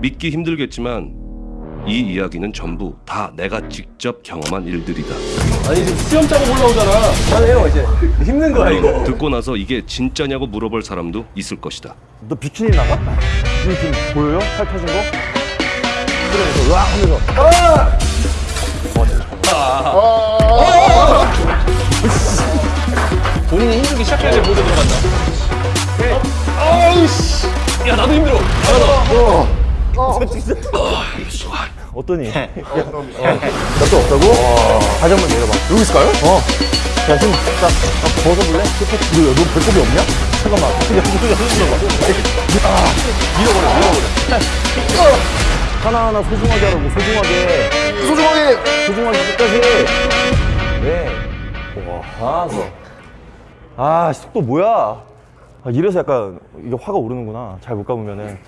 믿기 힘들겠지만 이 이야기는 전부 다 내가 직접 경험한 일들이다. 아니 지금 수염 자국 올라오잖아. 그만해요 이제. 힘든 거야 이거. 듣고 나서 이게 진짜냐고 물어볼 사람도 있을 것이다. 너 비키니 나가? 비키니 지금 보여요? 살 터진 거? 그래서 으악 하면서 본인이 힘들기 시작해야 돼 모두 들어간다. 아우씨. 야 나도 힘들어. 어 떠니? 야, 어, 몇도 없다고? 다시 한번 내려봐 여기 있을까요? 어. 야, 지금 딱 아, 벗어볼래? 너, 너 배꼽이 없냐? 잠깐만. 야, 야, 야, 아, 밀어버려, 밀어버려. 하나하나 소중하게 하라고, 소중하게. 소중하게! 소중하게 끝까지. 네. 와, 알았어. 아, 속도 뭐야? 아, 이래서 약간 이게 화가 오르는구나. 잘못 가보면은.